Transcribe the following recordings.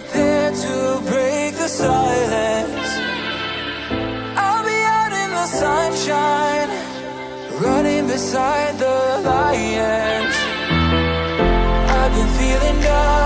prepared to break the silence. I'll be out in the sunshine, running beside the lions. I've been feeling down,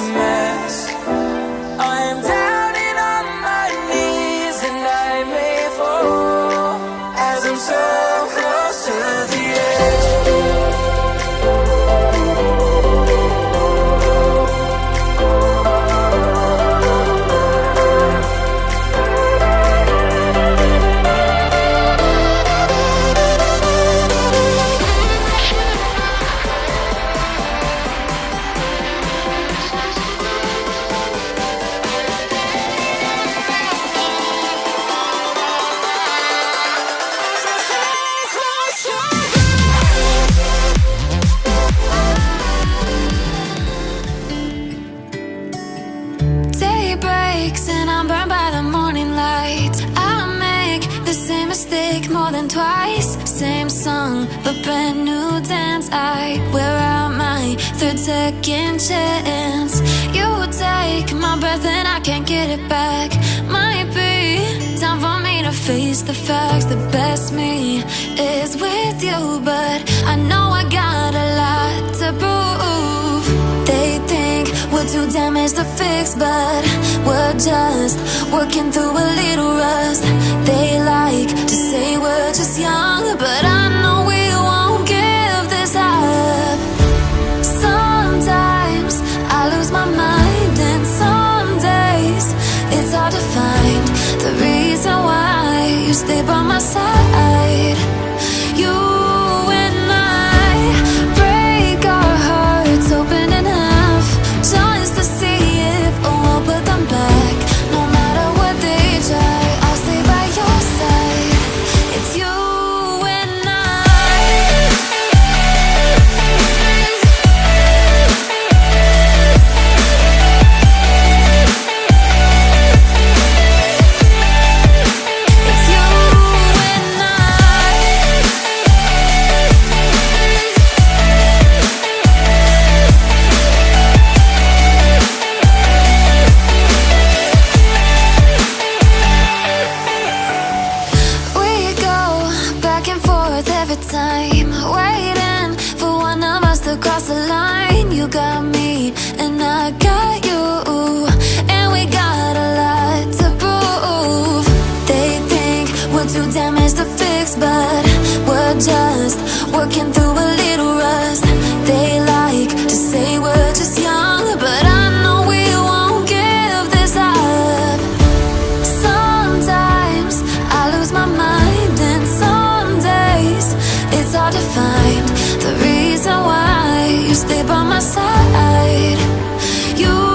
fix but brand new dance. I wear out my third second chance. You take my breath and I can't get it back. Might be time for me to face the facts. The best me is with you, but I know I got we're too damaged to fix, but we're just working through a little rust. They like to say we're just young, but I know we time, waiting for one of us to cross the line. You got me, and I it's hard to find the reason why you stay by my side. You